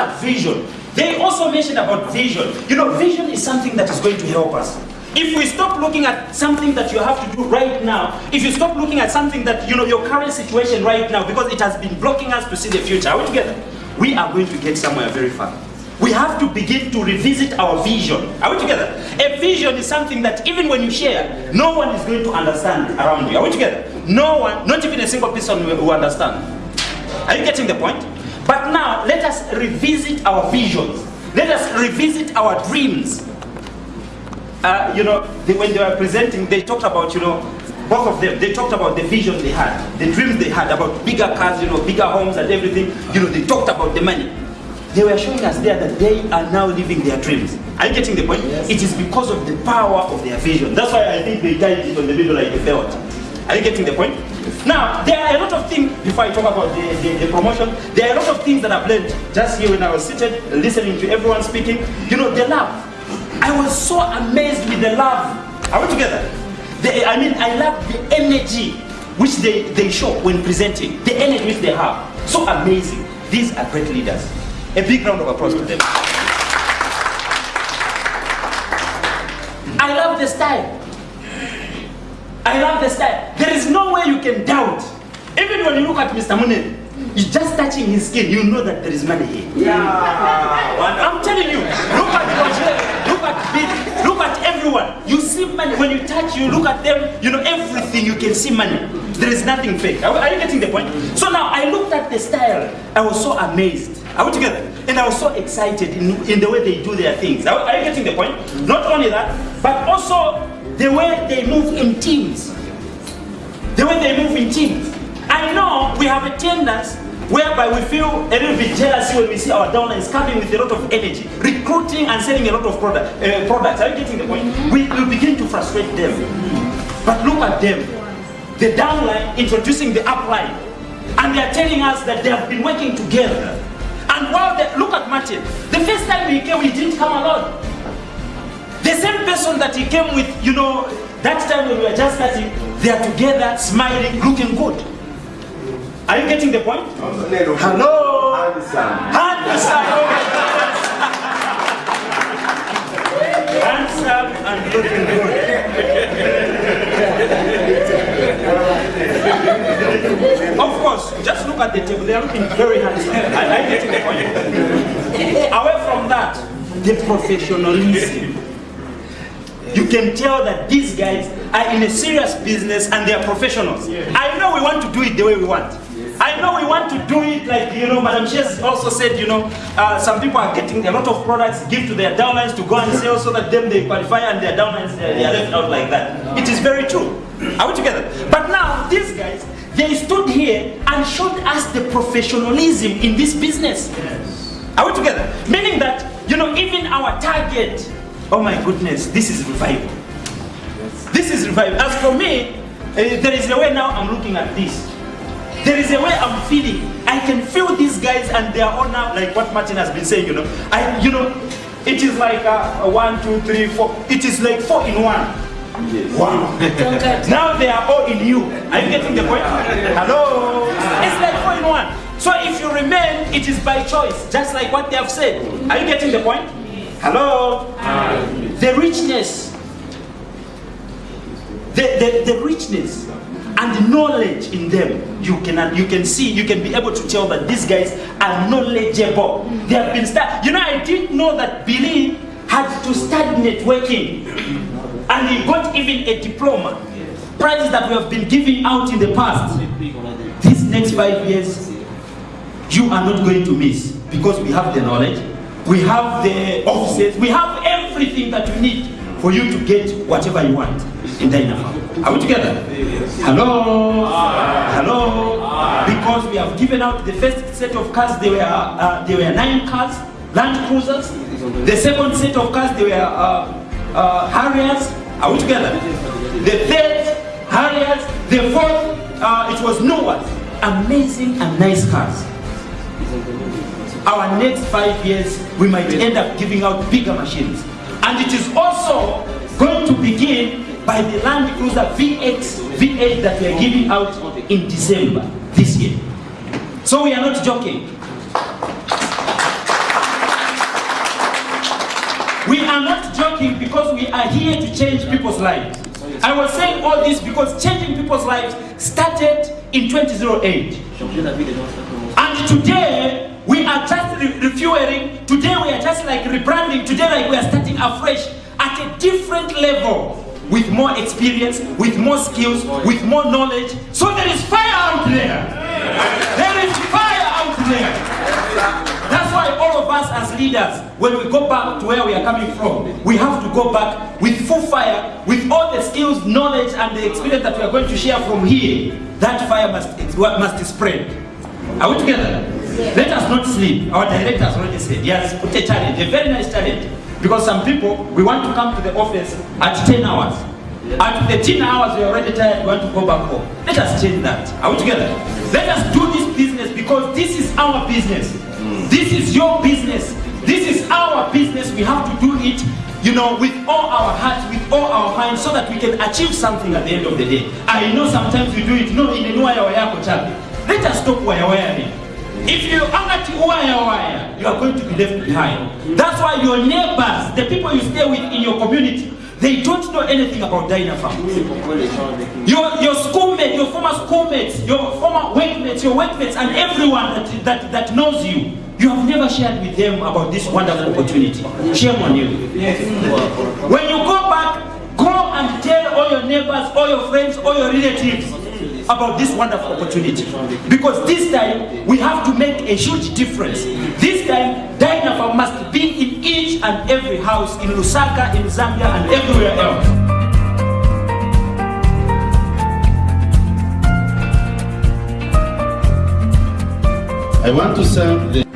at vision, they also mentioned about vision. You know, vision is something that is going to help us. If we stop looking at something that you have to do right now, if you stop looking at something that, you know, your current situation right now, because it has been blocking us to see the future, are we together? We are going to get somewhere very far. We have to begin to revisit our vision. Are we together? A vision is something that even when you share, no one is going to understand around you. Are we together? No one, not even a single person will understand. Are you getting the point? But now, let us revisit our visions. Let us revisit our dreams. Uh, you know, they, when they were presenting, they talked about, you know, both of them, they talked about the vision they had, the dreams they had about bigger cars, you know, bigger homes and everything. You know, they talked about the money. They were showing us there that they are now living their dreams. Are you getting the point? Yes. It is because of the power of their vision. That's why I think they tied it on the middle like a belt. Are you getting the point? Now, there are a lot of things, before I talk about the, the, the promotion, there are a lot of things that I've learned just here when I was seated, listening to everyone speaking. You know, the love. I was so amazed with the love. Are we together? The, I mean, I love the energy which they, they show when presenting, the energy which they have. So amazing. These are great leaders. A big round of applause to them. I love the style. I love the style. There is no way you can doubt. Even when you look at Mr. Munen, you're just touching his skin, you know that there is money here. Yeah. I'm telling you, look at Roger, look at Bill, look at everyone. You see money. When you touch, you look at them, you know everything, you can see money. There is nothing fake. Are, are you getting the point? So now I looked at the style, I was so amazed. Are we together? And I was so excited in, in the way they do their things. Are, are you getting the point? Not only that, but also the way they move in teams. The way they move in teams. I know we have a tendency whereby we feel a little bit jealousy when we see our downlines coming with a lot of energy, recruiting and selling a lot of product, uh, products. Are you getting the point? We, we begin to frustrate them. But look at them. The downline introducing the upline. And they are telling us that they have been working together. And while they, look at Martin, the first time he came, he didn't come alone. The same person that he came with, you know, that time when we were just starting, they are together, smiling, looking good. Are you getting the point? Hello? Handsome. Handsome Handsome and looking good. of course, just look at the table. They are looking very handsome. I, I get the point. Away from that, the professionalism. Can tell that these guys are in a serious business and they are professionals. I know we want to do it the way we want. I know we want to do it like, you know, Madam Shes also said, you know, uh, some people are getting a lot of products, give to their downlines to go and sell so that them they qualify and their downlines, they, they are left out like that. It is very true. Are we together? But now, these guys, they stood here and showed us the professionalism in this business. Are we together? Meaning that, you know, even our target, oh my goodness, this is revival. This is revival. As for me, uh, there is a way now I'm looking at this. There is a way I'm feeling. I can feel these guys and they are all now, like what Martin has been saying, you know. I, you know, it is like a, a one, two, three, four. It is like four in one. Wow. now they are all in you. Are you getting the point? Hello? It's like four in one. So if you remain, it is by choice, just like what they have said. Are you getting the point? Hello? The richness. The, the, the richness and the knowledge in them, you can, uh, you can see, you can be able to tell that these guys are knowledgeable. They have been start. You know, I didn't know that Billy had to start networking. And he got even a diploma. Prizes that we have been giving out in the past. These next five years, you are not going to miss because we have the knowledge, we have the offices, we have everything that you need for you to get whatever you want in Dynapharm. Are we together? Hello? Hello? Because we have given out the first set of cars, there were, uh, there were nine cars, Land Cruisers. The second set of cars, there were uh, uh, Harriers. Are we together? The third, Harriers. The fourth, uh, it was Noah's. Amazing and nice cars. Our next five years, we might end up giving out bigger machines. And it is also going to begin by the Land Cruiser VX, V8 that we are giving out in December this year. So we are not joking. We are not joking because we are here to change people's lives. I was saying all this because changing people's lives started in 2008. Changer la vie des gens, ça commence. And today, we are just re- refueling. Today, we are just like rebranding. Today, like we are starting afresh at a different level with more experience, with more skills, with more knowledge. So there is fire out there. There is fire out there. That's why all of us as leaders, when we go back to where we are coming from, we have to go back with full fire, with all the skills, knowledge, and the experience that we are going to share from here. That fire must, must spread. Are we together? Let us not sleep. Our director has already said, yes, put a challenge, a very nice challenge. Because some people, we want to come to the office at 10 hours. At the 10 hours, we're already tired, we want to go back home. Let us change that. Are we together? Let us do this business because this is our business. This is your business. This is our business. We have to do it, you know, with all our hearts, with all our minds, so that we can achieve something at the end of the day. I know sometimes we do it, no, in a new way, chapi. Let us stop wire wiring. If you are not wire, you are going to be left behind. That's why your neighbors, the people you stay with in your community, they don't know anything about avec nous. Your, your schoolmates, your former schoolmates, your former workmates, your workmates, and everyone that, that, that knows you, you have never shared with them about this wonderful opportunity. Shame on you. When you go back, go and tell all your neighbors, all your friends, all your relatives about this wonderful opportunity. Because this time, we have to make a huge difference. This time, Dynapharm must be in each and every house in Lusaka, in Zambia, and everywhere else. I want to thank the